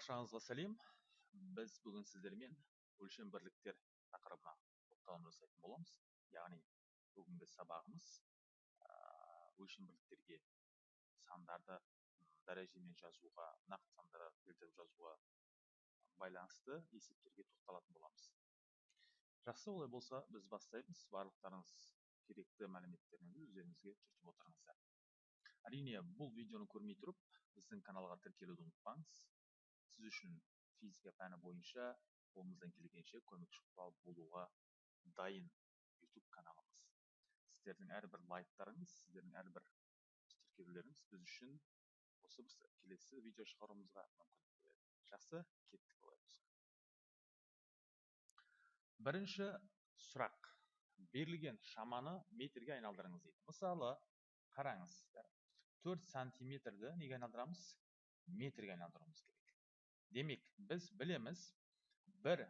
баршаңызға сәлем біз бүгін сіздермен өлшем бірліктер тақырыбына тоқталым жасайтын боламыз. Яғни бүгінгі сабағымыз өлшем бірліктерге сандарды дәрежемен жазуға нақты сандарды келтіріп жазуға байланысты есептерге тоқталатын боламыз. Жақсы олай болса біз бастаймыз. Барлықтарыңыз керекті мәліметтеріңізді өздеріңізге түртіп отырыңыздар. Әрине бұл видеоны көрмей тұрып біздің каналға тіркелуді ұмытпаңыз. Үшін физика пәні бойынша қолымыздан келгенше көмекші құрал болуға дайын YouTube каналымыз. Сіздердің әрбір лайктарыңыз сіздердің әрбір тіркелулеріңіз біз үшін осы біз келесі видео шығаруымызға мүмкіндік береді. Жақсы кеттік олай бірінші сұрақ. Берілген шаманы метрге айналдырыңыз дейді. Мысалы қараңыз 4 сантиметрді неге айналдырамыз? Метрге айналдыруымыз демек біз білеміз бір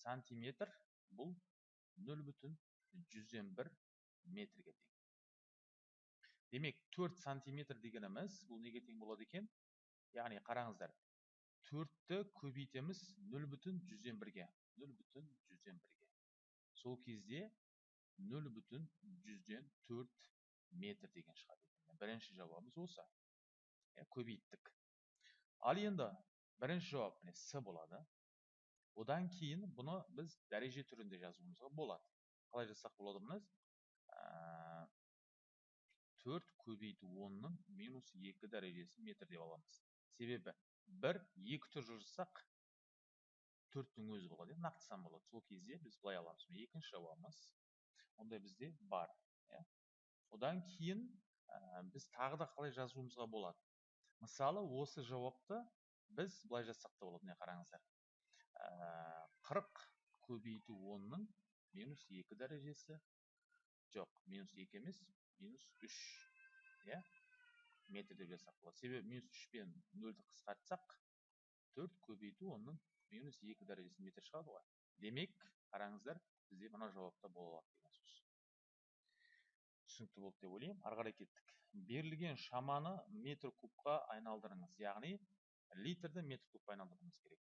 сантиметр бұл нөл бүтін жүзден бір метрге тең демек төрт сантиметр дегеніміз бұл неге тең болады екен яғни қараңыздар төртті көбейтеміз нөл бүтін жүзден бірге нөл бүтін жүзден бірге сол кезде нөл бүтін жүзден төрт метр деген шығады екен бірінші жауабымыз осы көбейттік ал енді бірінші жауап міне с болады одан кейін бұны біз дәреже түрінде жазуымызға болады қалай жазсақ болады бұны төрт көбейту онның минус екі дәрежесі метр деп аламыз себебі бір екі түрлі жазсақ төрттің өзі болады нақты сан болады сол кезде біз былай аламыз екінші жауабымыз ондай бізде бар иә одан кейін біз тағы да қалай жазуымызға болады мысалы осы жауапты біз былай жазсақ та болады міне қараңыздар. Қырық көбейту онның минус екі дәрежесі. Жоқ минус екі емес минус үш иә? Метр деп жазсақ болады. Себебі минус үш пен нөлді қысқартсақ төрт көбейту онның минус екі дәрежесі метр шығады ғой. Демек қараңыздар бізде мына жауапта бола алады деген сөз. Түсінікті болды деп ойлаймын. Ары қарай кеттік. Берілген шаманы метр кубқа айналдырыңыз. Яғни литрді метр кубқа айналдыруымыз керек.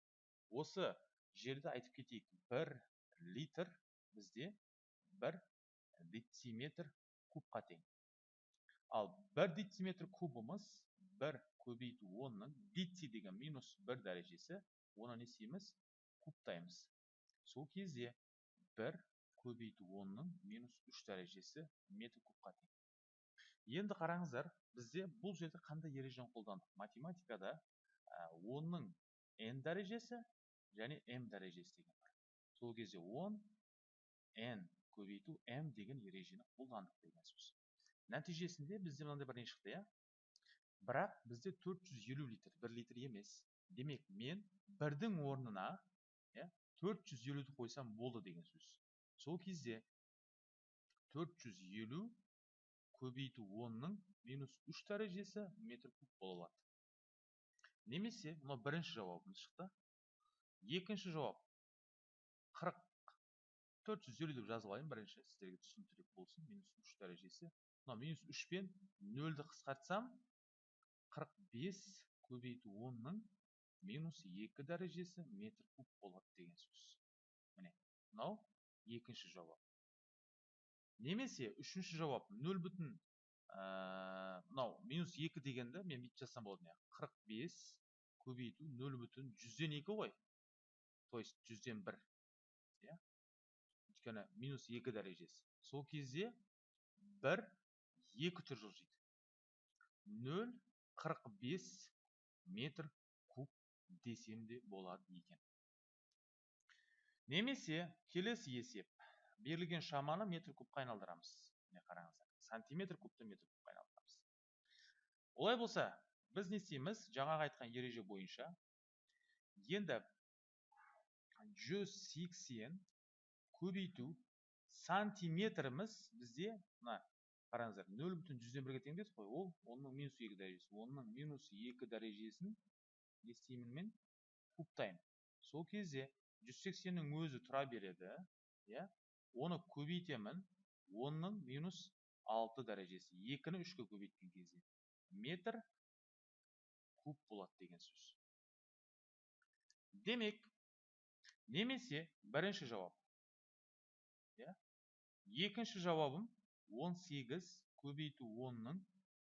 Осы жерді айтып кетейік. бір литр бізде бір дециметр кубқа тең. Ал бір дециметр кубымыз бір көбейту онның деци деген минус бір дәрежесі оны не істейміз? Кубтаймыз сол кезде бір көбейту онның минус үш дәрежесі метр кубқа тең. Енді қараңыздар бізде бұл жерде қандай ережені қолдандық математикада онның n дәрежесі және m дәрежесі деген бар. Сол кезде 10 n көбейту m деген ережені қолдандық деген сөз. Нәтижесінде бізде мынандай бір не шықты иә? Бірақ бізде 450 литр 1 литр емес. Демек мен бірдің орнына иә 450-ді қойсам болды деген сөз. Сол кезде 450 көбейту 10-ның минус 3 дәрежесі метр куб бола алады. Немесе мынау бірінші жауабымыз шықты. Екінші жауап. 40 450 деп жазып алайын бірінші сіздерге түсініктірек болсын минус 3 дәрежесі. Мынау минус 3 пен нөлді қысқартсам 45 көбейту 10-ның минус 2 дәрежесі метр куб болады деген сөз. Міне мынау екінші жауап. Немесе үшінші жауап 0 бүтін мынау минус екі дегенді мен бүйтіп жазсам болады міне қырық бес көбейту нөл бүтін жүзден екі ғой. То есть жүзден бір иә. Өйткені минус екі дәрежесі. Сол кезде бір екі түр жылжиды. Нөл қырық бес метр куб десем де болады екен. Немесе келесі есеп. Берілген шаманы метр кубқа айналдырамыз. Міне қараңыздар. Сантиметр кубты метр кубқа айналдырамыз. Олай болса біз не істейміз? Жаңағы айтқан ереже бойынша енді 180 көбейту сантиметріміз бізде мына қараңыздар нөл бүтін жүзден бірге тең қой. Ол онның минус екі дәрежесі онның минус екі дәрежесін не істеймін мен? Кубтаймын сол кезде 180-нің өзі тұра береді иә? Оны көбейтемін онның минус алты дәрежесі екіні үшке көбейткен кезде метр куб болады деген сөз. Демек немесе бірінші жауап иә екінші жауабым 18 көбейту 10-ның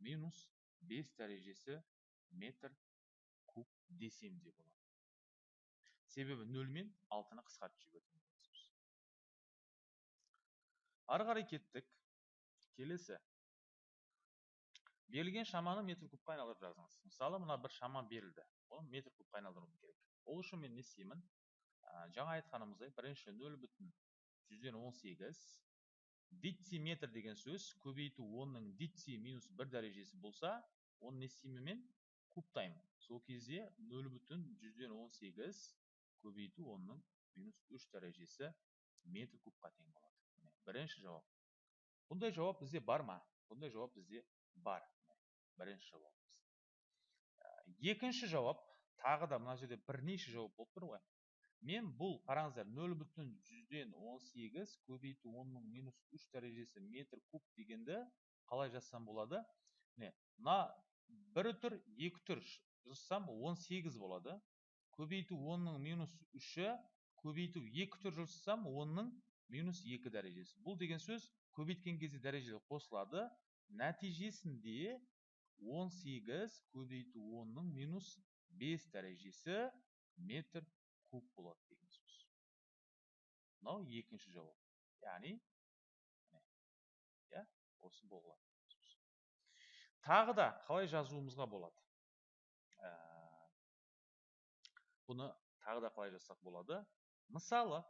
минус 5 дәрежесі метр куб десем де болады. Себебі нөл мен алтыны қысқартып жібердім ары қарай кеттік. Келесі. Берілген шаманы метр кубқа айналдырып жазыңыз. Мысалы мына бір шама берілді. Оны метр кубқа айналдыруым керек. Ол үшін мен не істеймін? Жаңа айтқанымыздай бірінші нөл бүтін жүзден он сегіз дециметр деген сөз көбейту онның деци минус бір дәрежесі болса оны не істеймін мен? Кубтаймын. Сол кезде нөл бүтін жүзден он сегіз көбейту онның минус үш дәрежесі метр кубқа тең болады. Бірінші жауап. Бұндай жауап бізде бар ма бұндай жауап бізде бар бірінші жауабымыз екінші жауап тағы да мына жерде бірнеше жауап болып тұр ғой мен бұл қараңыздар нөл бүтін жүзден он сегіз көбейту онның минус үш дәрежесі метр куб дегенді қалай жазсам болады міне мына бір үтір екі үтір жазсам он сегіз болады көбейту онның минус үші көбейту екі үтір жазсам онның минус екі дәрежесі бұл деген сөз көбейткен кезде дәрежелер қосылады нәтижесінде 18 көбейту 10-ның минус 5 дәрежесі метр куб болады деген сөз мынау екінші жауап яғни иә осы болады тағы да қалай жазуымызға болады бұны тағы да қалай жазсақ болады мысалы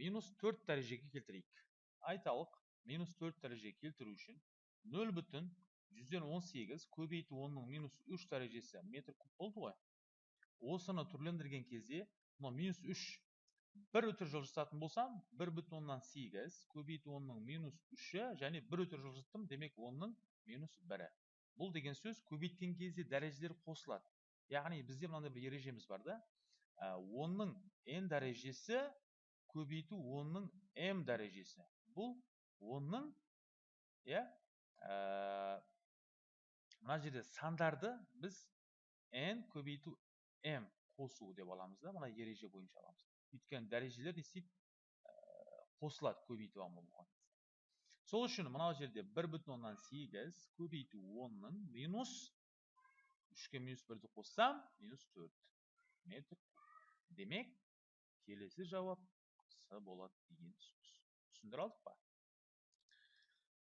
минус төрт дәрежеге келтірейік айталық минус төрт дәрежеге келтіру үшін нөл бүтін жүзден он сегіз көбейту онның минус үш дәрежесі метр куб болды ғой осыны түрлендірген кезде мынау минус үш бір өтір жылжытатын болсам бір бүтін оннан сегіз көбейту онның минус үші және бір өтір жылжыттым демек онның минус бірі бұл деген сөз көбейткен кезде дәрежелер қосылады яғни бізде мынандай бір ережеміз бар да онның n дәрежесі көбейту онның м дәрежесі бұл онның иә мына жерде сандарды біз n көбейту м қосу деп аламыз да мына ереже бойынша аламыз. Өйткені дәрежелер не істейді? Қосылады көбейту болған сол үшін мынау жерде бір бүтін оннан сегіз көбейту онның минус үшке минус бірді қоссам минус төрт метр демек келесі жауап болады деген сөз. Түсіндіре алдық па?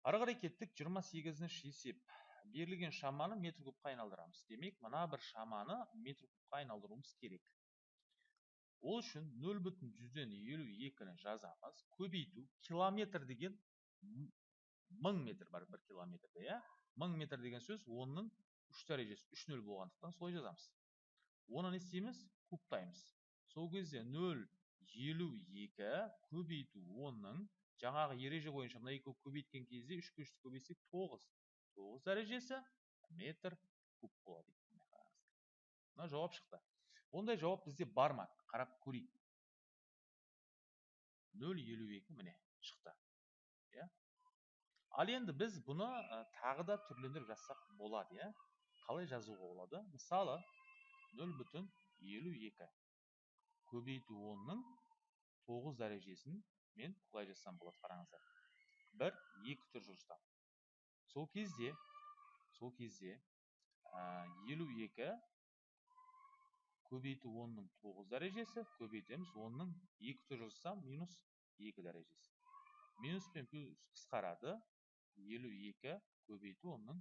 Ары қарай кеттік жиырма сегізінші есеп берілген шаманы метр кубқа айналдырамыз. Демек мына бір шаманы метр кубқа айналдыруымыз керек. Ол үшін нөл бүтін жүзден елу екіні жазамыз. Көбейту километр деген мың метр бар бір километрде иә? Мың метр деген сөз онның үш дәрежесі үш нөл болғандықтан солай жазамыз. Оны не істейміз? Кубтаймыз. Сол кезде нөл елу екі көбейту онның жаңағы ереже бойынша мына екі көбейткен кезде үшке үшті көбейтсек тоғыз. Тоғыз дәрежесі метр куб болады мына жауап шықты. Ондай жауап бізде бар ма? Қарап көрейік. Нөл елу екі міне шықты. Иә. Ал енді біз бұны тағы да түрлендіріп жазсақ болады иә. Қалай жазуға болады? Мысалы нөл бүтін елу екі көбейту онның тоғыз дәрежесін мен былай жазсам болады қараңыздар. Бір екі түр жылжытамын сол кезде сол кезде елу екі көбейту онның тоғыз дәрежесі көбейтеміз онның екі түр жылжытсам минус екі дәрежесі. Минус пен плюс қысқарады. Елу екі көбейту онның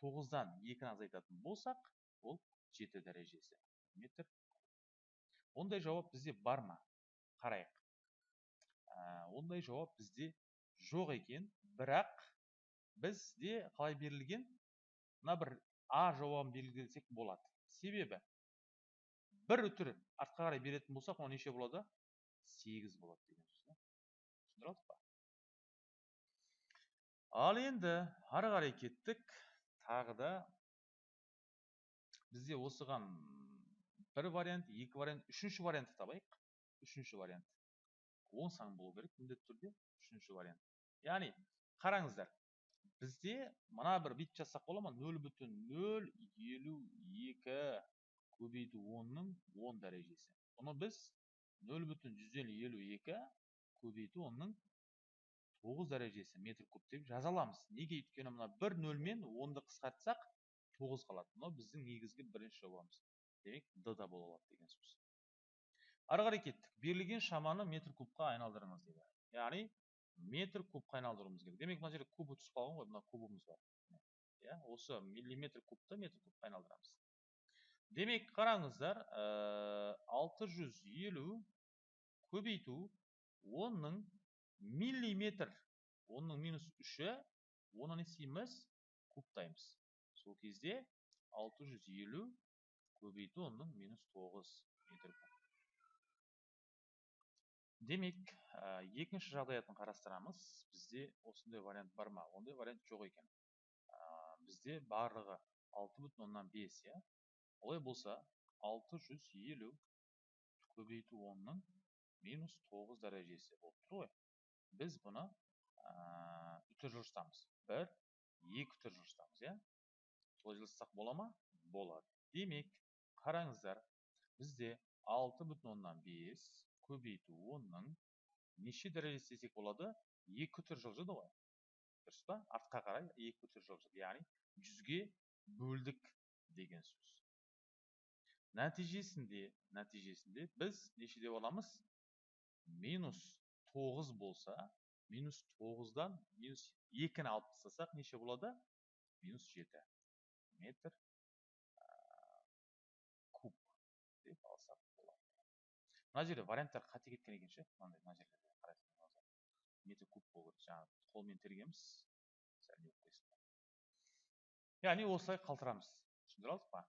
тоғыздан екіні азайтатын болсақ ол жеті дәрежесі метр. Ондай жауап бізде бар ма? Қарайық. Ондай жауап бізде жоқ екен. Бірақ бізде қалай берілген? Мына бір а жауабын белгілесек болады. Себебі бір үтір артқа қарай беретін болсақ ол неше болады? Сегіз болады деген сөз түсіндіре алдық па? Ал енді ары қарай кеттік. Тағы да бізде осыған бір вариант екі вариант үшінші вариантты табайық. Үшінші вариант. Он сан болу керек міндетті түрде үшінші вариант. Яғни қараңыздар бізде мына бір бүйтіп жазсақ бола ма? нөл бүтін нөл елу екі көбейту онның он дәрежесі. Бұны біз нөл бүтін жүзден елу екі көбейту онның тоғыз дәрежесі метр куб деп жаза аламыз неге? Өйткені мына бір нөлмен онды қысқартсақ тоғыз қалады. Мынау біздің негізгі бірінші жобамыз. Демек д да бола алады деген сөз. Ары қарай кеттік. Берілген шаманы метр кубқа айналдырыңыз дейді. Яғни метр кубқа айналдыруымыз керек. Демек мына жерде кубы түсіп қалған ғой. Мына кубымыз бар. Иә осы миллиметр кубты метр кубқа айналдырамыз. Демек қараңыздар алты жүз елу көбейту онның миллиметр онның минус үші оны не істейміз кубтаймыз. Сол кезде 650 көбейту онның минус 9 метр куб. Демек екінші жағдаятын қарастырамыз бізде осындай вариант бар ма? Ондай вариант жоқ екен. Бізде барлығы 6,5 иә? Олай болса 650 көбейту онның минус 9 дәрежесі болып тұр ғой. Біз бұны үтір жылжытамыз бір екі үтір жылжытамыз иә? Солай жылжытсақ бола ма? Болады. Демек қараңыздар бізде 6,5 көбейту онның неше дәрежесі десек болады екі үтір жылжыды ғой. Дұрыс па? Артқа қарай екі үтір жылжыды яғни жүзге бөлдік деген сөз. Нәтижесінде нәтижесінде біз неше деп аламыз? Минус тоғыз болса минус тоғыздан минус екіні алып тастасақ неше болады? Минус жеті метр куб деп мына жерде варианттар қате кеткен екен ше мынандай мына жерлерде қарайтын куб болу керек? Жаңағы қолмен тергенбіз сәл не яғни осылай қалтырамыз. Түсіндіре алдық па?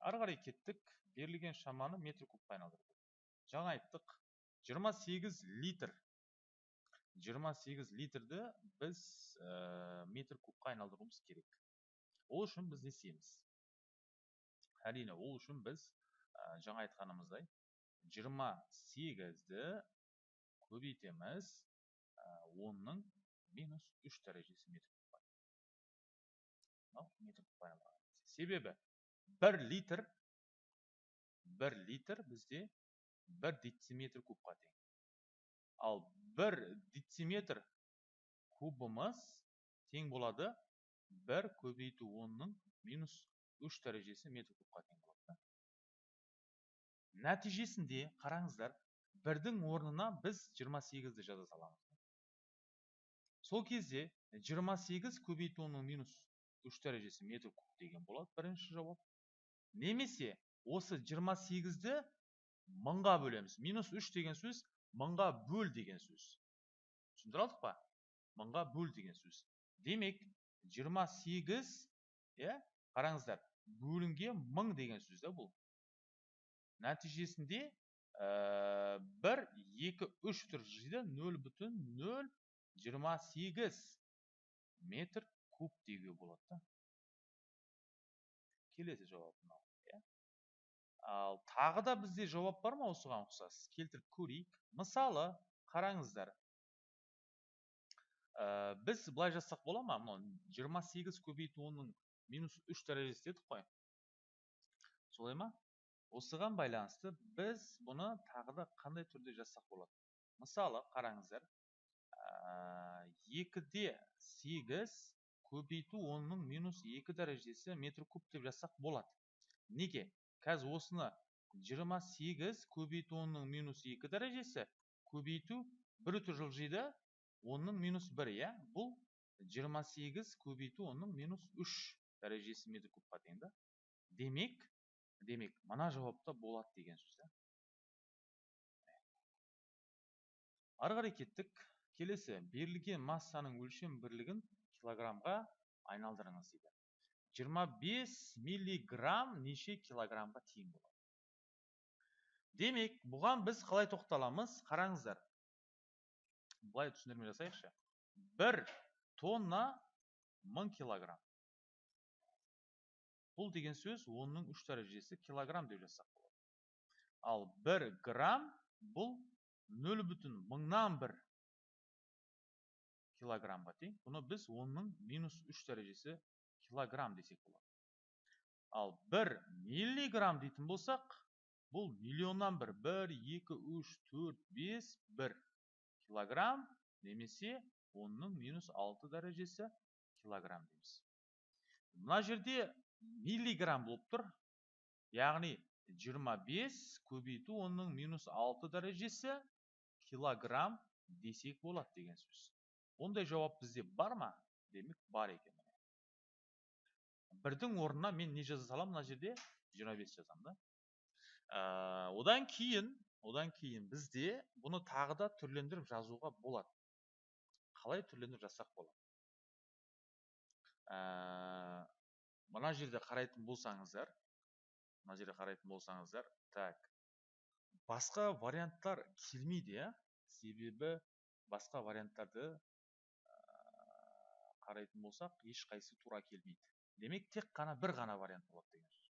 Ары қарай кеттік берілген шаманы метр кубқа айналдырдық. Жаңа айттық 28 литр. 28 литрді біз ә, метр кубқа айналдыруымыз керек. Ол үшін біз не істейміз әрине ол үшін біз ә, жаңа айтқанымыздай 28-ді көбейтеміз. Ә, онның минус 3 дәрежесі метр метр кубқа себебі бір литр бір литр бізде бір дециметр кубқа тең. Ал бір дециметр кубымыз тең болады. Бір көбейту онның минус үш дәрежесі метр тең болады нәтижесінде қараңыздар бірдің орнына біз 28-ді жаза саламыз. Сол кезде 28 көбейту минус үш дәрежесі метр куб деген болады бірінші жауап. Немесе осы 28-ді мыңға бөлеміз. Минус 3 деген сөз мыңға бөл деген сөз. Түсіндіре алдық па? Мыңға бөл деген сөз. Демек 28 иә қараңыздар бөлінген мың деген сөз да бұл. Нәтижесінде 1 2 3 тұр жиды 0 бүтін 0 28 метр куб деуге болады да. Келесі жауап мынау иә. Ал тағы да бізде жауап бар ма осыған ұқсас? Келтіріп көрейік. Мысалы қараңыздар. Ә, біз былай жазсақ бола ма? Мынау 28 көбейту онның минус 3 дәрежесі дедік қой. Солай ма? Осыған байланысты біз бұны тағы да қандай түрде жазсақ болады? Мысалы қараңыздар екіде сегіз көбейту онның минус екі дәрежесі метр куб деп жазсақ болады. Неге? Қазір осыны 28 көбейту онның минус екі дәрежесі көбейту бір үтір жылжиды онның минус бір иә? Бұл 28 көбейту онның минус үш дәрежесі метр кубқа тең да. Демек демек мына жауапта болады деген сөз ары қарай кеттік. Келесі берілген массаның өлшем бірлігін килограммға айналдырыңыз дейді. 25 миллиграмм неше килограммға тең болады? Демек бұған біз қалай тоқталамыз? Қараңыздар. Былай түсіндірме жасайықшы. Бір тонна мың килограмм. Бұл деген сөз онның үш дәрежесі килограмм деп жазсақ болады ал бір грамм бұл нөл бүтін мыңнан бір килограммға тең бұны біз онның минус үш дәрежесі килограмм десек болады ал бір миллиграмм дейтін болсақ бұл миллионнан бір бір екі үш төрт бес бір килограмм немесе онның минус алты дәрежесі килограмм дейміз мына жерде миллиграмм болып тұр. Яғни 25 көбейту оның минус алты дәрежесі килограмм десек болады деген сөз. Ондай жауап бізде бар ма? Демек бар екен бірдің орнына мен не жаза саламын мына жерде? 25 жазамын да. Ә, одан кейін одан кейін бізде бұны тағы да түрлендіріп жазуға болады. Қалай түрлендіріп жазсақ болады? Ә, мына жерде қарайтын болсаңыздар мына жерде қарайтын болсаңыздар так басқа варианттар келмейді иә. Себебі басқа варианттарды қарайтын болсақ ешқайсысы тура келмейді. Демек тек қана бір ғана вариант болады деген сөз.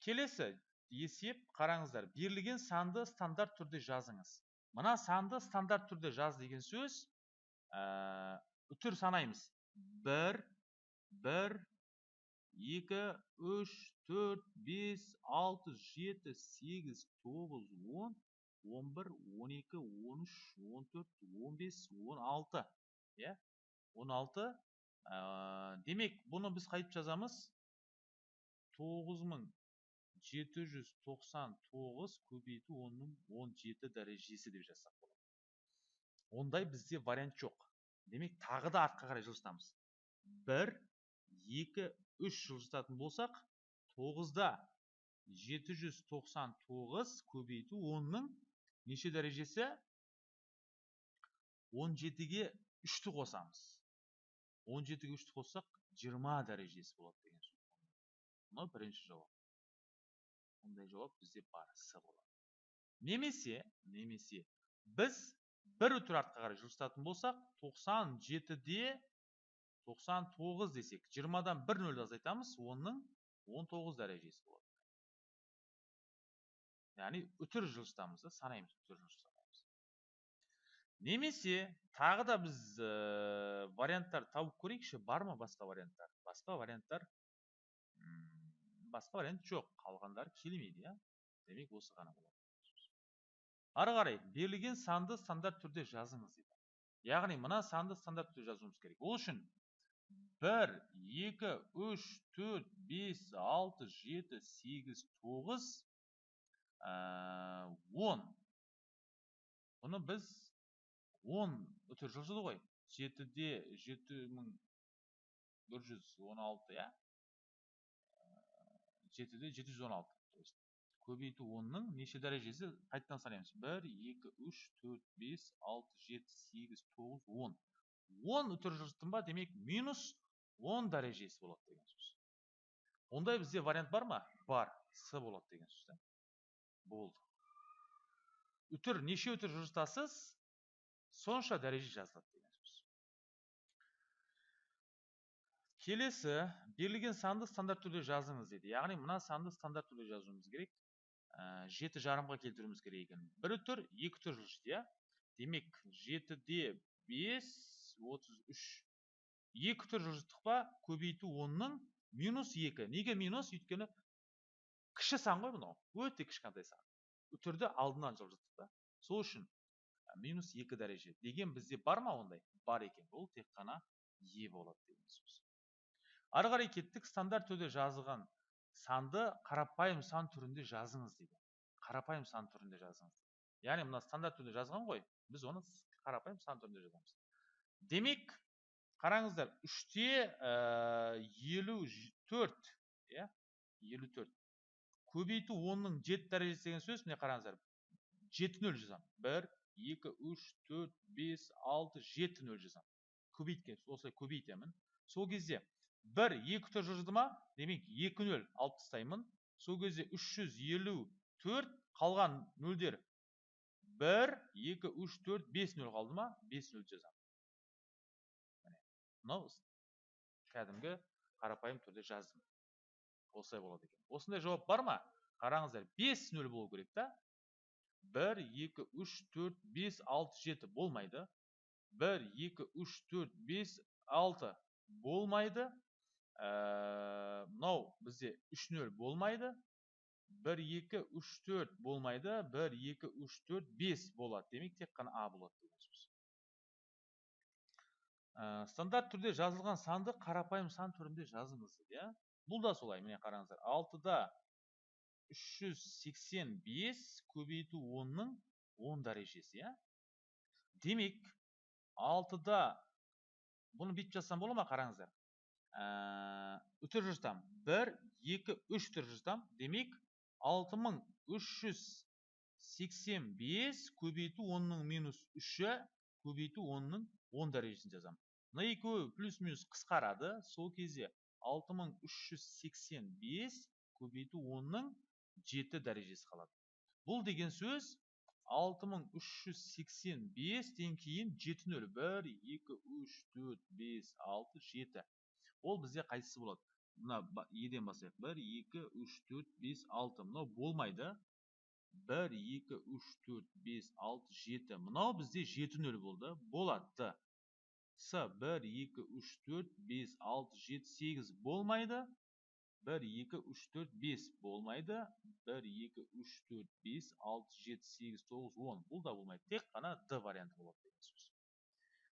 Келесі есеп қараңыздар. Берілген санды стандарт түрде жазыңыз. Мына санды стандарт түрде жаз деген сөз ә, үтір санаймыз. Бір бір екі үш төрт бес алты жеті сегіз тоғыз он он бір он екі он үш он төрт он бес он алты иә? Он алты. Демек бұны біз қайтып жазамыз. 9799 көбейту оның 17 дәрежесі деп жазсақ болады. Ондай бізде вариант жоқ. Демек тағы да артқа қарай жылжытамыз. 1 2 3 жылжытатын болсақ 9-да 799 көбейту оның неше дәрежесі? 17-ге 3-ті қосамыз. он жетіге үшті қоссақ жиырма дәрежесі болады деген сөз. Мынау бірінші жауап. Ондай жауап бізде бар с болады. Немесе немесе біз бір үтір артқа қарай жылжытатын болсақ 97-де 99 десек 20-дан бір нөлді азайтамыз оның 19 дәрежесі болады. Яғни үтір жылжытамыз да санаймыз үтір жылжытамыз. Немесе тағы да біз ә, варианттар тауып көрейікші бар ма басқа варианттар? Басқа варианттар басқа вариант жоқ. Қалғандары келмейді иә. Демек осы ғана болады ары қарай берілген санды стандарт түрде жазыңыз дейді. Яғни мына санды стандарт түрде жазуымыз керек. Ол үшін бір екі үш төрт бес алты жеті сегіз тоғыз он. Бұны біз он үтір жылжыды ғой. Жетіде жеті мың бір жүз он алты иә? Жетіде жеті жүз он алты. То есть көбейту онның неше дәрежесі? Қайтадан санаймыз бір екі үш төрт бес алты жеті сегіз тоғыз он. Он үтір жылжыттым ба? Демек минус он дәрежесі болады деген сөз ондай бізде вариант бар ма бар с болады деген сөз болды үтір неше үтір жылжытасыз сонша дәреже жазылады деген сөз келесі берілген санды стандарт түрде жазыңыз дейді яғни мына санды стандарт түрде жазуымыз керек жеті жарымға келтіруіміз керек екен бір үтір екі үтір жылжиды иә демек жетіде бес отыз үш екі үтір жылжыттық па көбейту онның минус екі. Неге минус? Өйткені кіші сан ғой мынау. Өте кішкентай сан. Үтірді алдынан жылжыттық та. Сол үшін минус екі дәреже деген бізде бар ма ондай? Бар екен. Ол тек қана е болады деген сөз. Ары қарай кеттік. Стандарт түрде жазылған санды қарапайым сан түрінде жазыңыз дейді. Қарапайым сан түрінде жазыңыз яғни мына стандарт түрде жазған ғой. Біз оны қарапайым сан түрінде жазамыз. Демек қараңыздар үште елу төрт иә? Елу төрт. Көбейту онның жеті дәрежесі деген сөз міне қараңыздар. Жеті нөл жазамын. Бір екі үш төрт бес алты жеті нөл жазамын. Көбейткен осылай көбейтемін. Сол кезде бір екі түр жылжыды ма? Демек екі нөл алып тастаймын. Сол кезде үш жүз елу төрт қалған нөлдер бір екі үш төрт бес нөл қалды ма? Бес нөл жазамын. Мынау кәдімгі қарапайым түрде жаздым. Осылай болады екен. Осындай жауап бар ма? Қараңыздар бес нөл болу керек та. Бір екі үш төрт бес алты жеті болмайды. Бір екі үш төрт бес алты болмайды. Мынау бізде үш нөл болмайды. Бір екі үш төрт болмайды. Бір екі үш төрт бес болады. Демек тек қана а болады. Ә, стандарт түрде жазылған санды қарапайым сан түрінде жазыңыз иә. Бұл да солай міне қараңыздар. Алтыда 385 көбейту 10-ның 10 дәрежесі иә. Демек алтыда бұны бүйтіп жазсам бола ма қараңыздар? Ә, үтір жазсам бір екі үш түр жазсам демек алты мың үш жүз сексен бес көбейту онның минус үші көбейту онның он дәрежесін жазамын мына екеуі плюс минус қысқарады сол кезде алты мың үш жүз сексен бес көбейту онның жеті дәрежесі қалады. Бұл деген сөз 6385-тен кейін 7 нөл 1 2 3 4 5 6 7 ол бізде қайсысы болады? Мына еден бастайық 1 2 3 4 5 6 мынау болмайды. 1 2 3 4 5 6 7 мынау бізде 7 нөл болды. Болады. С 1 2 3 4 5 6 7 8 болмайды. 1 2 3 4 5 болмайды. 1 2 3 4 5 6 7 8 9 10 бұл да болмайды. Тек қана д варианты болады деген сөз.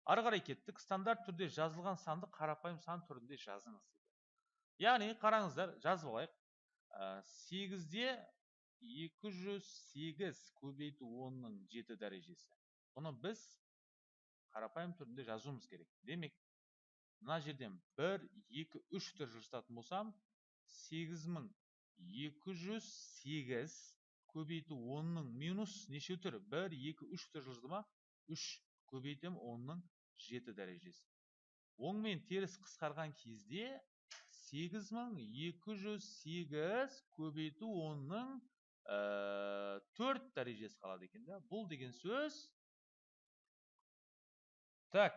Ары қарай кеттік. Стандарт түрде жазылған санды қарапайым сан түрінде жазыңыз дейді. Яғни қараңыздар жазып алайық. Сегізде екі жүз сегіз көбейту онның жеті дәрежесі. Бұны біз қарапайым түрінде жазуымыз керек. Демек мына жерден бір екі үш түр жазатын болсам сегіз мың екі жүз сегіз көбейту онның минус неше түр бір екі үш түр жазды ма? үш көбейтем онның жеті дәрежесі. Оң мен теріс қысқарған кезде сегіз мың екі жүз сегіз көбейту онның төрт дәрежесі қалады екен да. Бұл деген сөз так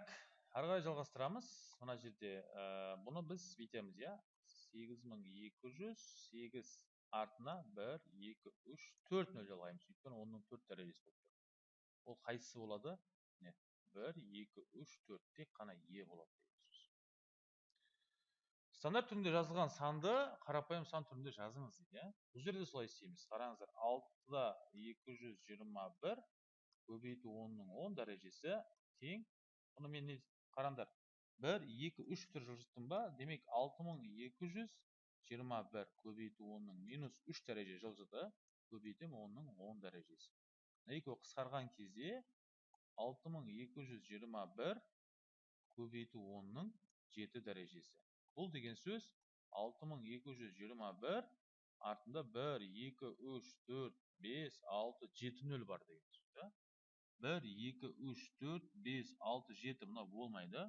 ары қарай жалғастырамыз. Мына жерде бұны біз бүйтеміз иә? Сегіз мың екі жүз сегіз артына бір екі үш төрт нөл жалғаймыз өйткені онның төрт дәрежесі болып тұр. Ол қайсысы болады? Міне бір екі үш төрт тек қана е болады стандарт түрінде жазылған санды қарапайым сан түрінде жазыңыз дейді иә? Бұл жерде солай істейміз. Қараңыздар алтыда екі жүз жиырма бір көбейту онның он дәрежесі тең бұны мен қараңдар бір екі үш түр жылжыттым ба демек алты мың екі жүз жиырма бір көбейту онның минус үш дәреже жылжыды көбейтем онның он дәрежесі. Екеуі қысқарған кезде алты мың екі жүз жиырма бір көбейту онның жеті дәрежесі. Бұл деген сөз алты мың екі жүз жиырма бір артында бір екі үш төрт бес алты жеті нөл бар деген сөз бір екі үш төрт бес алты жеті мынау болмайды.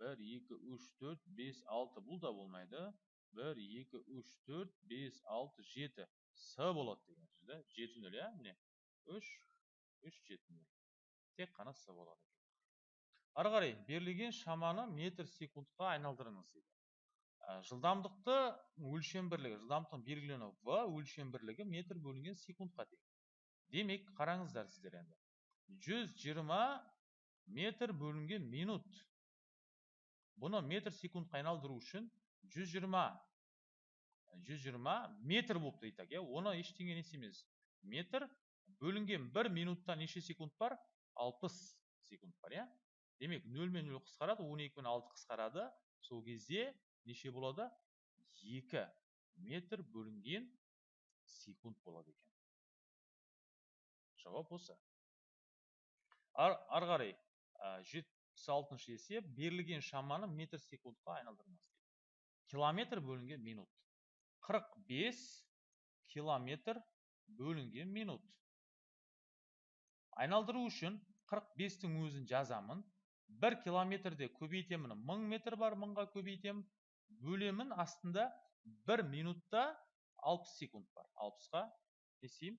Бір екі үш төрт бес алты бұл да болмайды. Бір екі үш төрт бес алты жеті. С болады деген да жеті нөл иә? міне. Үш үш жеті нөл. Тек қана с болады ары қарай берілген шаманы метр секундқа айналдырыңыз дейді. Жылдамдықты өлшем бірлігі жылдамдықтың белгіленуі в өлшем бірлігі метр бөлінген секундқа тең демек қараңыздар сіздер енді. Жүз жиырма метр бөлінген минут. Бұны метр секундқа айналдыру үшін 120 120 метр болып айтайық иә? Оны ештеңе несі емес. Метр бөлінген бір минутта неше секунд бар? 60 секунд бар иә? Демек 0 мен 0 қысқарады 12 пен 6 қысқарады. Сол кезде неше болады? 2 метр бөлінген секунд болады екен. Жауап осы. Ары қарай алтыншы есеп берілген шаманы метр секундқа айналдырыңыз километр бөлінген минут. 45 километр бөлінген минут. Айналдыру үшін 45-тің өзін жазамын. 1 километрде көбейтемін 1000 метр бар 1000-ға көбейтемін. Бөлемін астында 1 минутта 60 секунд бар. 60-қа несейм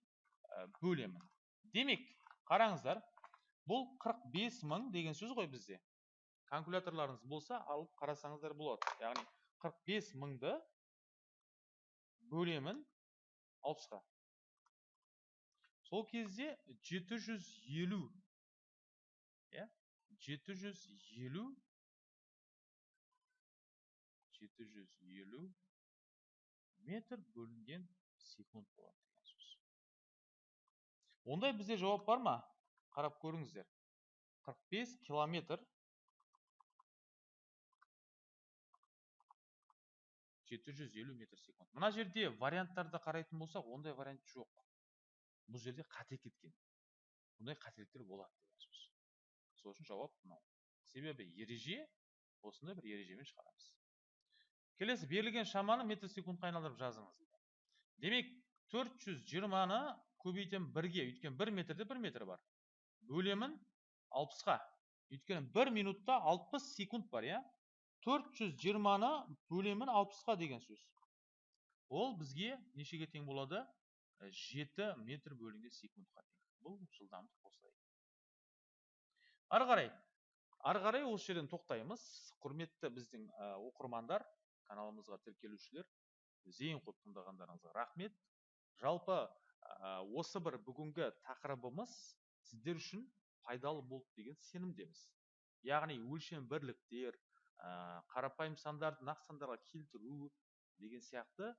бөлемін. Демек қараңыздар бұл 45 мың деген сөз ғой бізде. Калькуляторларыңыз болса алып қарасаңыздар болады. Яғни 45 мыңды бөлемін 60-қа сол кезде 750 иә 750 750 метр бөлінген секунд болады деген сөз. Ондай бізде жауап бар ма? Қарап көріңіздер. 45 километр 750 метр секунд. Мына жерде варианттарды қарайтын болсақ ондай вариант жоқ. Бұл жерде қате кеткен. Бұндай қателіктер болады сөз сол үшін жауап мынау. Себебі ереже осындай бір ережемен шығарамыз. Келесі берілген шаманы метр секундқа айналдырып жазыңыз. Демек 420-ны көбейтемін бірге. Өйткені бір метрде бір метр бар. Бөлемін 60-қа өйткені бір минутта 60 секунд бар иә? 420-ны бөлемін 60-қа деген сөз. Ол бізге нешеге тең болады? 7 метр бөлінген секундқа тең. Бұл жылдамдық осылай. Ары қарай ары қарай осы жерден тоқтаймыз. Құрметті біздің оқырмандар каналымызға тіркелушілер зейін қойып тыңдағандарыңызға рахмет. Жалпы осы бір бүгінгі тақырыбымыз сіздер үшін пайдалы болды деген сенімдеміз. Яғни өлшем бірліктер қарапайым сандарды нақты сандарға келтіру деген сияқты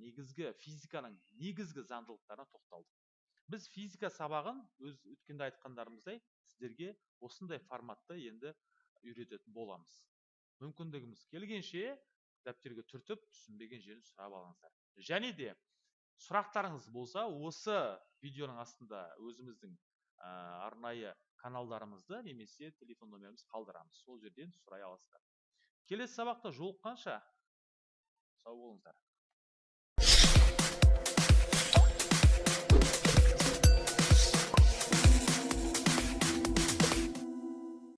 негізгі физиканың негізгі заңдылықтарына тоқталдық. Біз физика сабағын өз өткенде айтқандарымыздай сіздерге осындай форматта енді үйрететін боламыз. Мүмкіндігіміз келгенше дәптерге түртіп түсінбеген жерін сұрап алыңыздар. Және де сұрақтарыңыз болса осы видеоның астында өзіміздің арнайы каналдарымызды немесе телефон номерімізді қалдырамыз. Сол жерден сұрай аласыздар. Келесі сабақта жолыққанша. Сау болыңыздар.